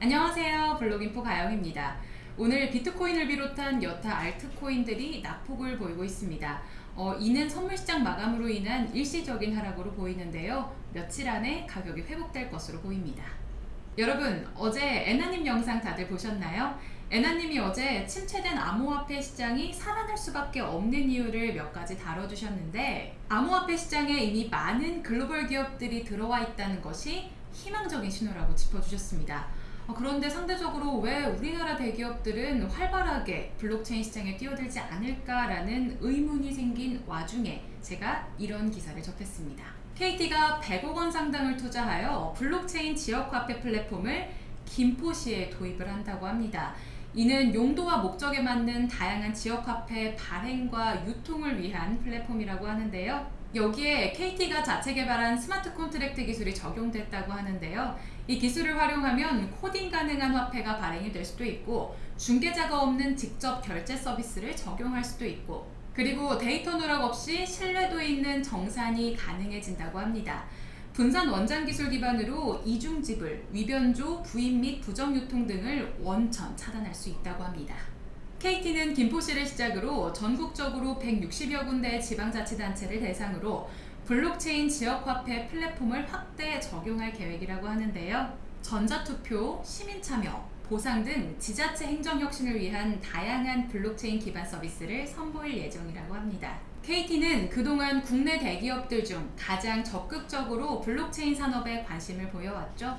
안녕하세요 블록인포 가영입니다. 오늘 비트코인을 비롯한 여타 알트코인들이 낙폭을 보이고 있습니다. 어, 이는 선물시장 마감으로 인한 일시적인 하락으로 보이는데요. 며칠 안에 가격이 회복될 것으로 보입니다. 여러분 어제 애나님 영상 다들 보셨나요? 애나님이 어제 침체된 암호화폐 시장이 살아날 수밖에 없는 이유를 몇 가지 다뤄주셨는데 암호화폐 시장에 이미 많은 글로벌 기업들이 들어와 있다는 것이 희망적인 신호라고 짚어주셨습니다. 어, 그런데 상대적으로 왜 우리나라 대기업들은 활발하게 블록체인 시장에 뛰어들지 않을까라는 의문이 생긴 와중에 제가 이런 기사를 접했습니다. KT가 100억 원 상당을 투자하여 블록체인 지역화폐 플랫폼을 김포시에 도입을 한다고 합니다. 이는 용도와 목적에 맞는 다양한 지역화폐 발행과 유통을 위한 플랫폼이라고 하는데요. 여기에 KT가 자체 개발한 smart contract 기술이 적용됐다고 하는데요. 이 기술을 활용하면 코딩 가능한 화폐가 발행이 될 수도 있고 중개자가 없는 직접 결제 서비스를 적용할 수도 있고 그리고 데이터 누락 없이 신뢰도 있는 정산이 가능해진다고 합니다. 분산 원장 기술 기반으로 이중 지불, 위변조, 부인 및 부정 유통 등을 원천 차단할 수 있다고 합니다. KT는 김포시를 시작으로 전국적으로 160여 군데의 지방자치단체를 대상으로 블록체인 지역화폐 플랫폼을 확대 적용할 계획이라고 하는데요. 전자투표, 시민참여, 보상 등 지자체 행정혁신을 위한 다양한 블록체인 기반 서비스를 선보일 예정이라고 합니다. KT는 그동안 국내 대기업들 중 가장 적극적으로 블록체인 산업에 관심을 보여왔죠.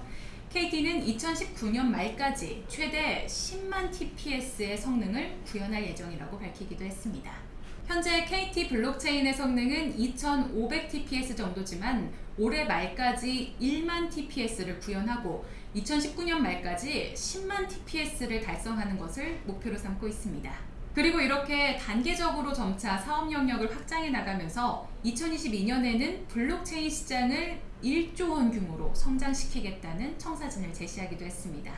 KT는 2019년 말까지 최대 10만 TPS의 성능을 구현할 예정이라고 밝히기도 했습니다. 현재 KT 블록체인의 성능은 2500 TPS 정도지만 올해 말까지 1만 TPS를 구현하고 2019년 말까지 10만 TPS를 달성하는 것을 목표로 삼고 있습니다. 그리고 이렇게 단계적으로 점차 사업 영역을 확장해 나가면서 2022년에는 블록체인 시장을 1조 원 규모로 성장시키겠다는 청사진을 제시하기도 했습니다.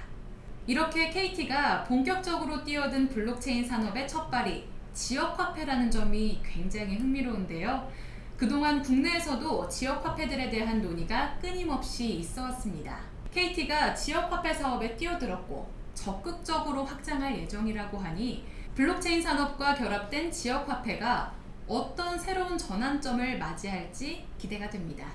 이렇게 KT가 본격적으로 뛰어든 블록체인 산업의 첫발이 지역 화폐라는 점이 굉장히 흥미로운데요. 그동안 국내에서도 지역 화폐들에 대한 논의가 끊임없이 있어 왔습니다. KT가 지역 화폐 사업에 뛰어들었고 적극적으로 확장할 예정이라고 하니 블록체인 산업과 결합된 지역 화폐가 어떤 새로운 전환점을 맞이할지 기대가 됩니다.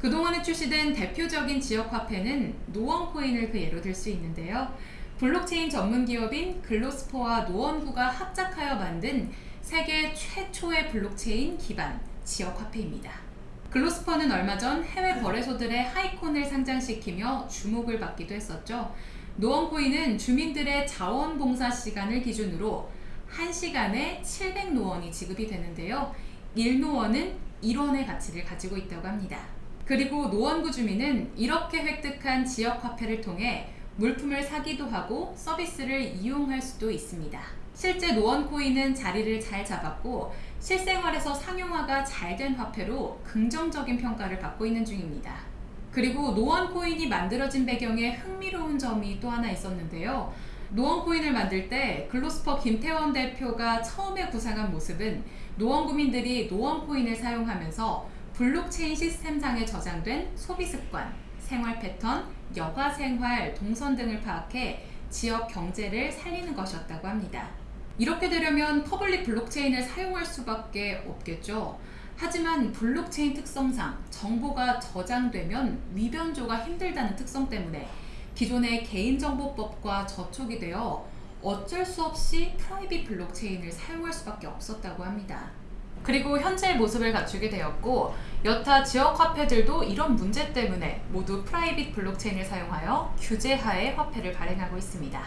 그동안에 출시된 대표적인 지역 화폐는 노원코인을 그 예로 들 수 있는데요. 블록체인 전문 기업인 글로스퍼와 노원구가 합작하여 만든 세계 최초의 블록체인 기반 지역화폐입니다. 글로스퍼는 얼마 전 해외 거래소들의 하이콘을 상장시키며 주목을 받기도 했었죠. 노원코인은 주민들의 자원봉사 시간을 기준으로 1시간에 700노원이 지급이 되는데요. 1노원은 1원의 가치를 가지고 있다고 합니다. 그리고 노원구 주민은 이렇게 획득한 지역화폐를 통해 물품을 사기도 하고 서비스를 이용할 수도 있습니다. 실제 노원코인은 자리를 잘 잡았고 실생활에서 상용화가 잘 된 화폐로 긍정적인 평가를 받고 있는 중입니다. 그리고 노원코인이 만들어진 배경에 흥미로운 점이 또 하나 있었는데요. 노원코인을 만들 때 글로스퍼 김태원 대표가 처음에 구상한 모습은 노원구민들이 노원코인을 사용하면서 블록체인 시스템상에 저장된 소비습관, 생활 패턴, 여가 생활, 동선 등을 파악해 지역 경제를 살리는 것이었다고 합니다. 이렇게 되려면 public 블록체인을 사용할 수밖에 없겠죠. 하지만 블록체인 특성상 정보가 저장되면 위변조가 힘들다는 특성 때문에 기존의 개인정보법과 저촉이 되어 어쩔 수 없이 private 블록체인을 사용할 수밖에 없었다고 합니다. 그리고 현재의 모습을 갖추게 되었고 여타 지역 화폐들도 이런 문제 때문에 모두 private 블록체인을 사용하여 규제하에 화폐를 발행하고 있습니다.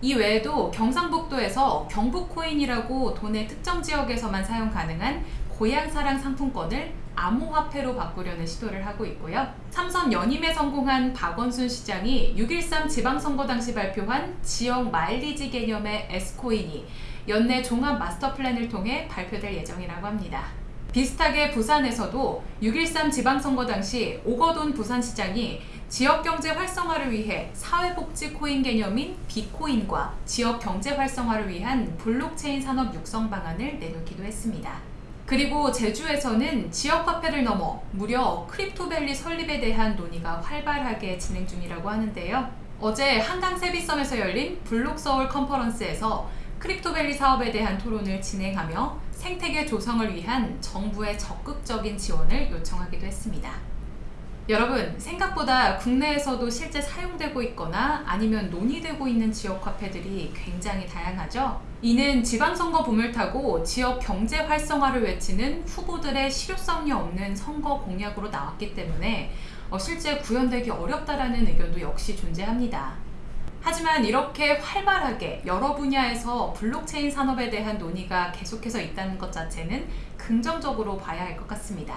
이 외에도 경상북도에서 경북코인이라고 도내 특정 지역에서만 사용 가능한 고향사랑 상품권을 암호화폐로 바꾸려는 시도를 하고 있고요. 삼선 연임에 성공한 박원순 시장이 6.13 지방선거 당시 발표한 지역 마일리지 개념의 S코인이 연내 종합 마스터 플랜을 통해 발표될 예정이라고 합니다. 비슷하게 부산에서도 6.13 지방선거 당시 오거돈 부산시장이 지역경제 활성화를 위해 사회복지 코인 개념인 비코인과 지역경제 활성화를 위한 블록체인 산업 육성 방안을 내놓기도 했습니다. 그리고 제주에서는 지역 화폐를 넘어 무려 크립토밸리 설립에 대한 논의가 활발하게 진행 중이라고 하는데요. 어제 한강 세빛섬에서 열린 블록서울 컨퍼런스에서 크립토밸리 사업에 대한 토론을 진행하며 생태계 조성을 위한 정부의 적극적인 지원을 요청하기도 했습니다. 여러분, 생각보다 국내에서도 실제 사용되고 있거나 아니면 논의되고 있는 지역 화폐들이 굉장히 다양하죠? 이는 지방선거 붐을 타고 지역 경제 활성화를 외치는 후보들의 실효성이 없는 선거 공약으로 나왔기 때문에 어, 실제 구현되기 어렵다라는 의견도 역시 존재합니다. 하지만 이렇게 활발하게 여러 분야에서 블록체인 산업에 대한 논의가 계속해서 있다는 것 자체는 긍정적으로 봐야 할 것 같습니다.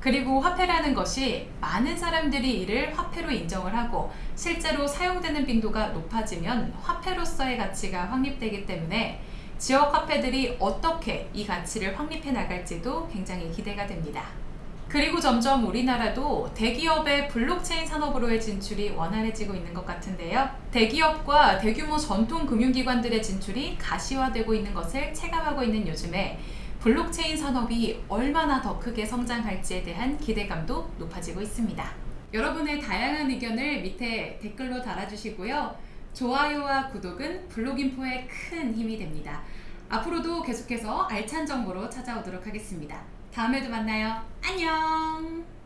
그리고 화폐라는 것이 많은 사람들이 이를 화폐로 인정을 하고 실제로 사용되는 빈도가 높아지면 화폐로서의 가치가 확립되기 때문에 지역 화폐들이 어떻게 이 가치를 확립해 나갈지도 굉장히 기대가 됩니다. 그리고 점점 우리나라도 대기업의 블록체인 산업으로의 진출이 원활해지고 있는 것 같은데요. 대기업과 대규모 전통 금융기관들의 진출이 가시화되고 있는 것을 체감하고 있는 요즘에 블록체인 산업이 얼마나 더 크게 성장할지에 대한 기대감도 높아지고 있습니다. 여러분의 다양한 의견을 밑에 댓글로 달아주시고요. 좋아요와 구독은 블록인포의 큰 힘이 됩니다. 앞으로도 계속해서 알찬 정보로 찾아오도록 하겠습니다. 다음에도 만나요. 안녕!